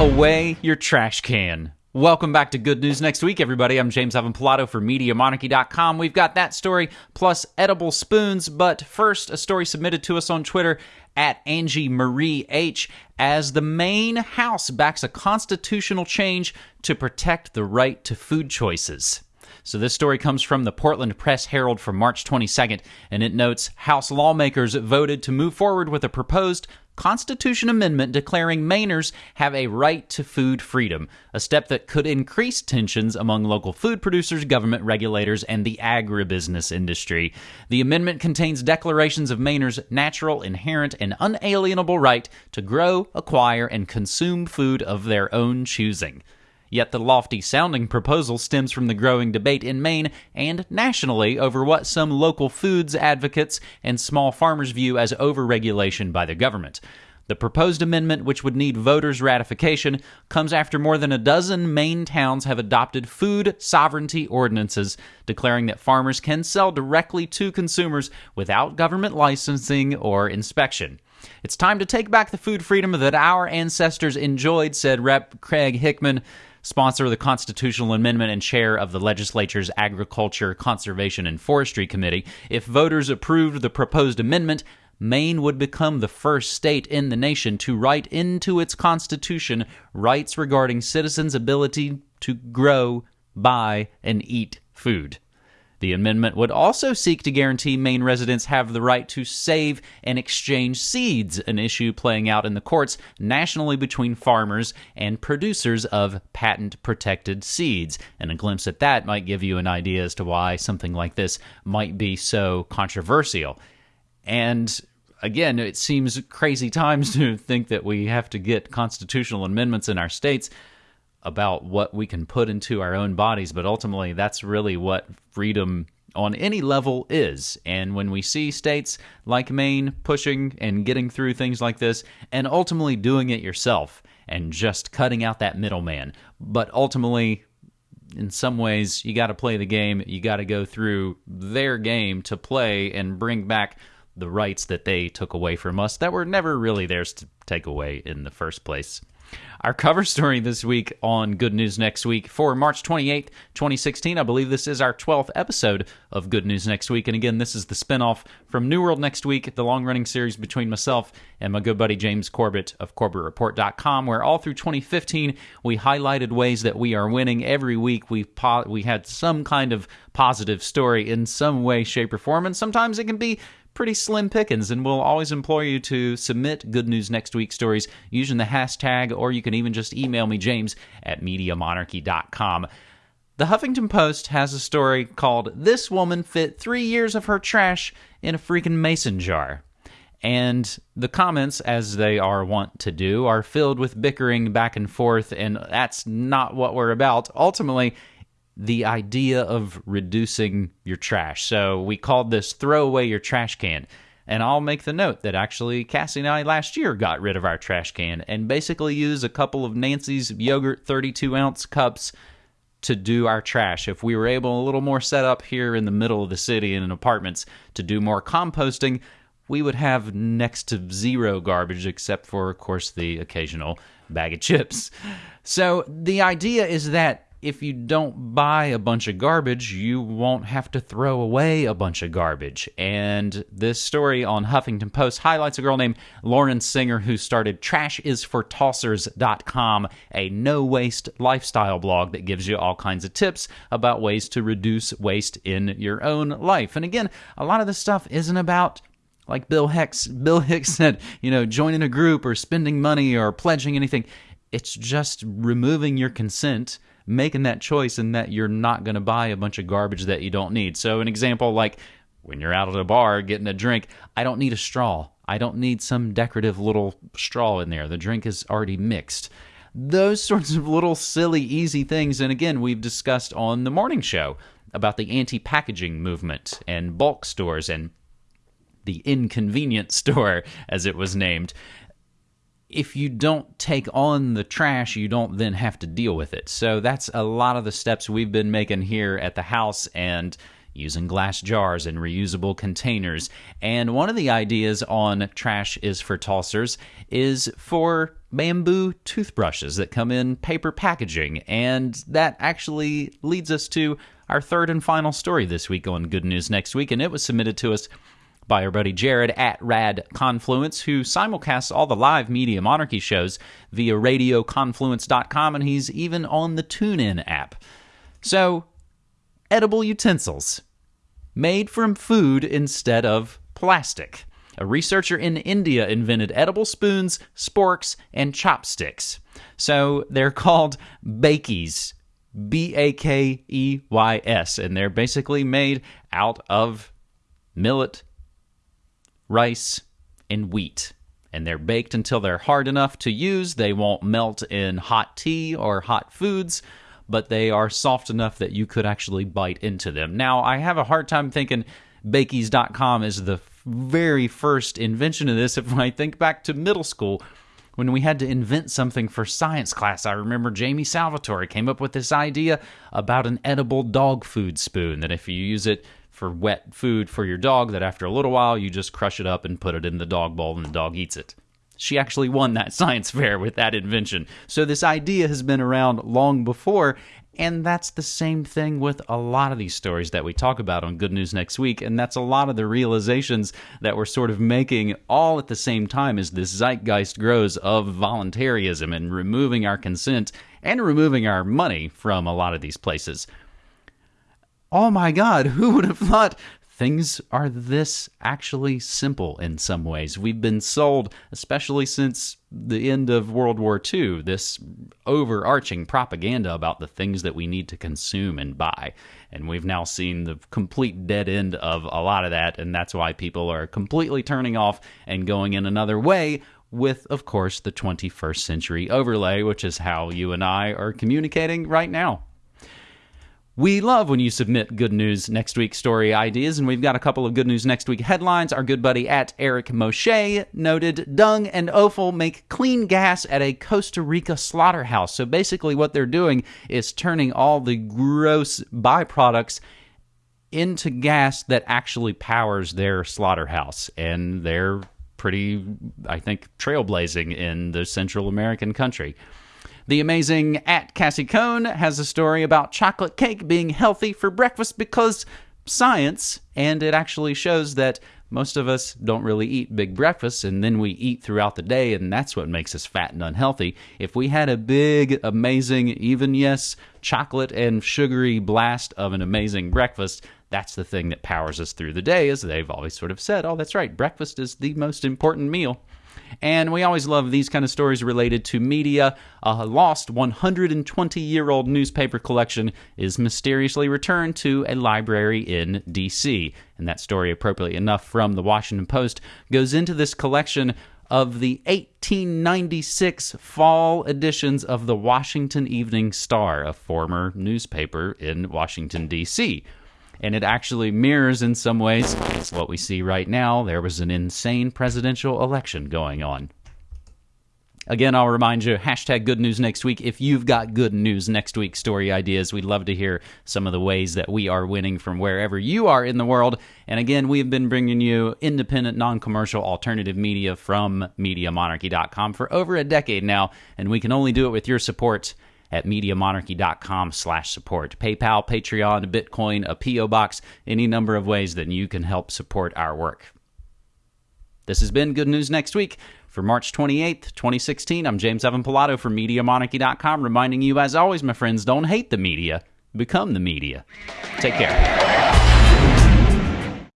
away your trash can. Welcome back to Good News Next Week, everybody. I'm James Evan Pilato for MediaMonarchy.com. We've got that story plus edible spoons, but first, a story submitted to us on Twitter at Angie Marie H as the Maine House backs a constitutional change to protect the right to food choices. So this story comes from the Portland Press Herald from March 22nd, and it notes House lawmakers voted to move forward with a proposed Constitution amendment declaring Mainers have a right to food freedom, a step that could increase tensions among local food producers, government regulators, and the agribusiness industry. The amendment contains declarations of Mainers' natural, inherent, and unalienable right to grow, acquire, and consume food of their own choosing. Yet the lofty sounding proposal stems from the growing debate in Maine and nationally over what some local foods advocates and small farmers view as overregulation by the government. The proposed amendment, which would need voters' ratification, comes after more than a dozen Maine towns have adopted food sovereignty ordinances declaring that farmers can sell directly to consumers without government licensing or inspection. It's time to take back the food freedom that our ancestors enjoyed, said Rep. Craig Hickman sponsor of the constitutional amendment and chair of the legislature's Agriculture, Conservation, and Forestry Committee. If voters approved the proposed amendment, Maine would become the first state in the nation to write into its constitution rights regarding citizens' ability to grow, buy, and eat food. The amendment would also seek to guarantee Maine residents have the right to save and exchange seeds, an issue playing out in the courts nationally between farmers and producers of patent protected seeds. And a glimpse at that might give you an idea as to why something like this might be so controversial. And again, it seems crazy times to think that we have to get constitutional amendments in our states about what we can put into our own bodies, but ultimately that's really what freedom on any level is. And when we see states like Maine pushing and getting through things like this and ultimately doing it yourself and just cutting out that middleman, but ultimately in some ways you got to play the game, you got to go through their game to play and bring back the rights that they took away from us that were never really theirs to take away in the first place. Our cover story this week on Good News Next Week for March 28th, 2016. I believe this is our 12th episode of Good News Next Week. And again, this is the spinoff from New World Next Week, the long running series between myself and my good buddy James Corbett of CorbettReport.com, where all through 2015 we highlighted ways that we are winning. Every week we po- we had some kind of positive story in some way, shape, or form. And sometimes it can be pretty slim pickings, and we'll always implore you to submit Good News Next Week stories using the hashtag, or you can even just email me, James at MediaMonarchy.com. The Huffington Post has a story called This Woman Fit Three Years of Her Trash in a Freaking Mason Jar. And the comments, as they are wont to do, are filled with bickering back and forth, and that's not what we're about. Ultimately, the idea of reducing your trash. So we called this throw away your trash can. And I'll make the note that actually Cassie and I last year got rid of our trash can and basically used a couple of Nancy's yogurt 32 ounce cups to do our trash. If we were able a little more set up here in the middle of the city in apartments to do more composting, we would have next to zero garbage except for, of course, the occasional bag of chips. So the idea is that if you don't buy a bunch of garbage, you won't have to throw away a bunch of garbage. And this story on Huffington Post highlights a girl named Lauren Singer who started trashisfortossers.com, a no waste lifestyle blog that gives you all kinds of tips about ways to reduce waste in your own life. And again, a lot of this stuff isn't about like Bill Hicks Bill Hicks said, you know, joining a group or spending money or pledging anything. It's just removing your consent making that choice and that you're not going to buy a bunch of garbage that you don't need. So, an example like when you're out at a bar getting a drink, I don't need a straw. I don't need some decorative little straw in there. The drink is already mixed. Those sorts of little silly, easy things. And again, we've discussed on the morning show about the anti packaging movement and bulk stores and the inconvenient store, as it was named if you don't take on the trash, you don't then have to deal with it. So that's a lot of the steps we've been making here at the house. And, using glass jars and reusable containers. And one of the ideas on Trash is for Tossers is for bamboo toothbrushes that come in paper packaging. And that actually leads us to our third and final story this week on Good News Next Week. And it was submitted to us by our buddy Jared at Rad Confluence, who simulcasts all the live Media Monarchy shows via radioconfluence.com, and he's even on the TuneIn app. So, edible utensils made from food instead of plastic. A researcher in India invented edible spoons, sporks, and chopsticks. So they're called bakeys, B A K E Y S, and they're basically made out of millet, rice, and wheat. And they're baked until they're hard enough to use. They won't melt in hot tea or hot foods, but they are soft enough that you could actually bite into them. Now, I have a hard time thinking Bakeys.com is the very first invention of this. If I think back to middle school, when we had to invent something for science class, I remember Jamie Salvatore came up with this idea about an edible dog food spoon that if you use it for wet food for your dog that after a little while you just crush it up and put it in the dog bowl and the dog eats it. She actually won that science fair with that invention. So this idea has been around long before, and that's the same thing with a lot of these stories that we talk about on Good News Next Week. And that's a lot of the realizations that we're sort of making all at the same time as this zeitgeist grows of voluntarism and removing our consent and removing our money from a lot of these places oh my God, who would have thought things are this actually simple in some ways? We've been sold, especially since the end of World War II, this overarching propaganda about the things that we need to consume and buy. And we've now seen the complete dead end of a lot of that, and that's why people are completely turning off and going in another way with, of course, the 21st century overlay, which is how you and I are communicating right now. We love when you submit good news next week story ideas, and we've got a couple of good news next week headlines. Our good buddy at Eric Moshe noted dung and offal make clean gas at a Costa Rica slaughterhouse. So basically, what they're doing is turning all the gross byproducts into gas that actually powers their slaughterhouse, and they're pretty, I think, trailblazing in the Central American country. The amazing at Cassie Cone has a story about chocolate cake being healthy for breakfast because science, and it actually shows that most of us don't really eat big breakfasts and then we eat throughout the day, and that's what makes us fat and unhealthy. If we had a big, amazing, even yes, chocolate and sugary blast of an amazing breakfast, that's the thing that powers us through the day, as they've always sort of said. Oh, that's right, breakfast is the most important meal. And we always love these kind of stories related to media. A lost 120 year old newspaper collection is mysteriously returned to a library in D.C. And that story, appropriately enough, from the Washington Post, goes into this collection of the 1896 fall editions of the Washington Evening Star, a former newspaper in Washington, D.C and it actually mirrors in some ways what we see right now. There was an insane presidential election going on. Again, I'll remind you hashtag good news next week. If you've got good news next week story ideas, we'd love to hear some of the ways that we are winning from wherever you are in the world. And again, we've been bringing you independent, non commercial alternative media from MediaMonarchy.com for over a decade now, and we can only do it with your support at MediaMonarchy.com slash support. PayPal, Patreon, Bitcoin, a P.O. Box, any number of ways that you can help support our work. This has been Good News Next Week. For March 28th, 2016, I'm James Evan Pilato from MediaMonarchy.com, reminding you, as always, my friends, don't hate the media, become the media. Take care.